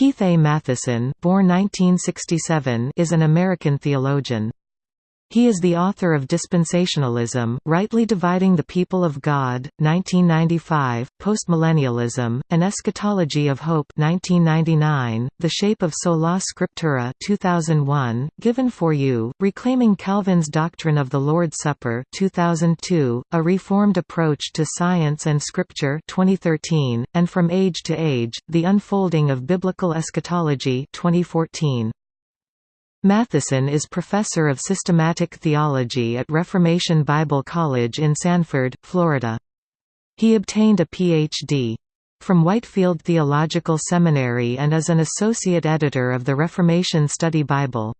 Keith A. Mathison born 1967, is an American theologian. He is the author of Dispensationalism, Rightly Dividing the People of God, 1995, Postmillennialism, An Eschatology of Hope 1999, The Shape of Sola Scriptura 2001, Given for You, Reclaiming Calvin's Doctrine of the Lord's Supper 2002, A Reformed Approach to Science and Scripture 2013, and From Age to Age, The Unfolding of Biblical Eschatology 2014. Mathison is professor of systematic theology at Reformation Bible College in Sanford, Florida. He obtained a Ph.D. from Whitefield Theological Seminary and is an associate editor of the Reformation Study Bible.